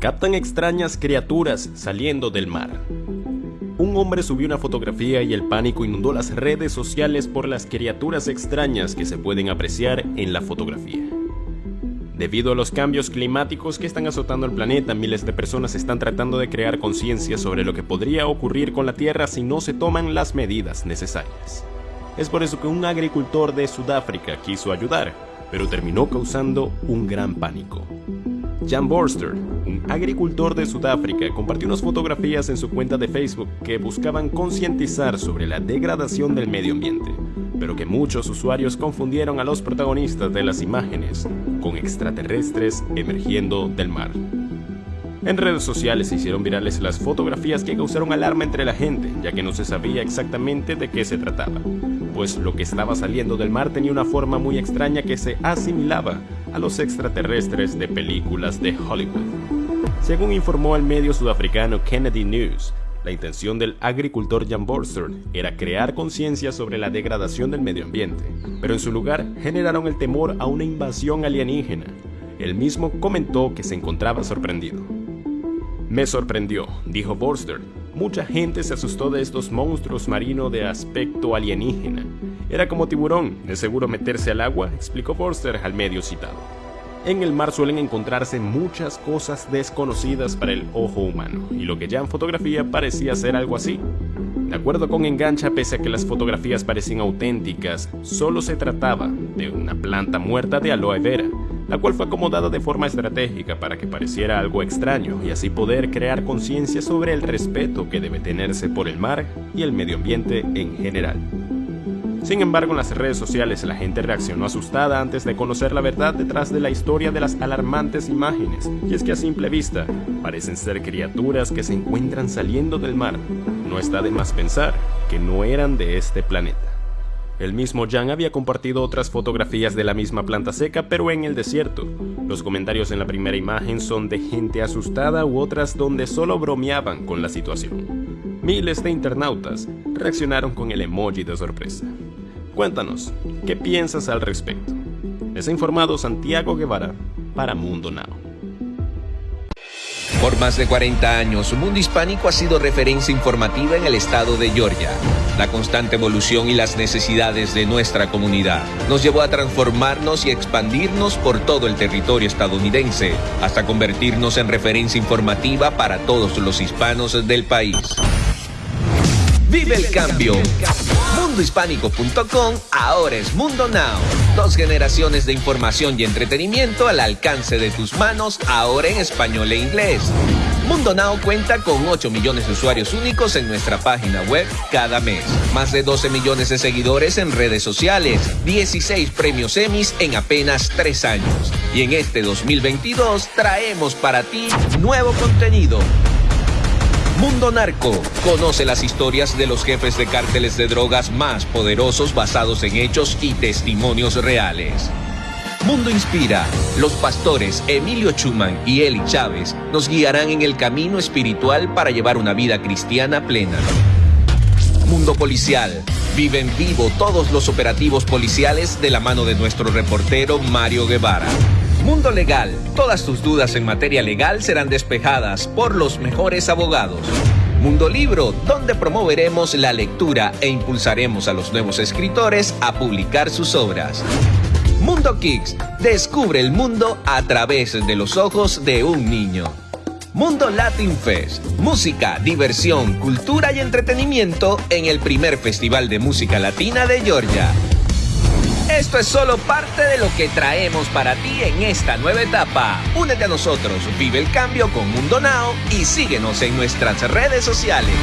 captan extrañas criaturas saliendo del mar. Un hombre subió una fotografía y el pánico inundó las redes sociales por las criaturas extrañas que se pueden apreciar en la fotografía. Debido a los cambios climáticos que están azotando el planeta, miles de personas están tratando de crear conciencia sobre lo que podría ocurrir con la Tierra si no se toman las medidas necesarias. Es por eso que un agricultor de Sudáfrica quiso ayudar, pero terminó causando un gran pánico. Jan Borster, un agricultor de Sudáfrica, compartió unas fotografías en su cuenta de Facebook que buscaban concientizar sobre la degradación del medio ambiente, pero que muchos usuarios confundieron a los protagonistas de las imágenes con extraterrestres emergiendo del mar. En redes sociales se hicieron virales las fotografías que causaron alarma entre la gente, ya que no se sabía exactamente de qué se trataba, pues lo que estaba saliendo del mar tenía una forma muy extraña que se asimilaba a los extraterrestres de películas de Hollywood. Según informó el medio sudafricano Kennedy News, la intención del agricultor Jan Borster era crear conciencia sobre la degradación del medio ambiente, pero en su lugar generaron el temor a una invasión alienígena. Él mismo comentó que se encontraba sorprendido. Me sorprendió, dijo Borster. Mucha gente se asustó de estos monstruos marinos de aspecto alienígena. Era como tiburón, es seguro meterse al agua, explicó Forster al medio citado. En el mar suelen encontrarse muchas cosas desconocidas para el ojo humano, y lo que ya en fotografía parecía ser algo así. De acuerdo con Engancha, pese a que las fotografías parecían auténticas, solo se trataba de una planta muerta de aloe vera, la cual fue acomodada de forma estratégica para que pareciera algo extraño y así poder crear conciencia sobre el respeto que debe tenerse por el mar y el medio ambiente en general. Sin embargo, en las redes sociales la gente reaccionó asustada antes de conocer la verdad detrás de la historia de las alarmantes imágenes, y es que a simple vista parecen ser criaturas que se encuentran saliendo del mar. No está de más pensar que no eran de este planeta. El mismo Jan había compartido otras fotografías de la misma planta seca, pero en el desierto. Los comentarios en la primera imagen son de gente asustada u otras donde solo bromeaban con la situación. Miles de internautas reaccionaron con el emoji de sorpresa. Cuéntanos, ¿qué piensas al respecto? Les ha informado Santiago Guevara para Mundo Now. Por más de 40 años, Mundo Hispánico ha sido referencia informativa en el estado de Georgia. La constante evolución y las necesidades de nuestra comunidad nos llevó a transformarnos y expandirnos por todo el territorio estadounidense, hasta convertirnos en referencia informativa para todos los hispanos del país. Vive el cambio. Mundohispánico.com ahora es Mundo Now. Dos generaciones de información y entretenimiento al alcance de tus manos, ahora en español e inglés. Mundo Now cuenta con 8 millones de usuarios únicos en nuestra página web cada mes. Más de 12 millones de seguidores en redes sociales. 16 premios Emmys en apenas 3 años. Y en este 2022 traemos para ti nuevo contenido Mundo Narco. Conoce las historias de los jefes de cárteles de drogas más poderosos basados en hechos y testimonios reales. Mundo Inspira. Los pastores Emilio Chuman y Eli Chávez nos guiarán en el camino espiritual para llevar una vida cristiana plena. Mundo Policial. Vive en vivo todos los operativos policiales de la mano de nuestro reportero Mario Guevara. Mundo Legal. Todas tus dudas en materia legal serán despejadas por los mejores abogados. Mundo Libro, donde promoveremos la lectura e impulsaremos a los nuevos escritores a publicar sus obras. Mundo Kicks, descubre el mundo a través de los ojos de un niño. Mundo Latin Fest, música, diversión, cultura y entretenimiento en el primer festival de música latina de Georgia. Esto es solo parte de lo que traemos para ti en esta nueva etapa. Únete a nosotros, vive el cambio con Mundo Now y síguenos en nuestras redes sociales.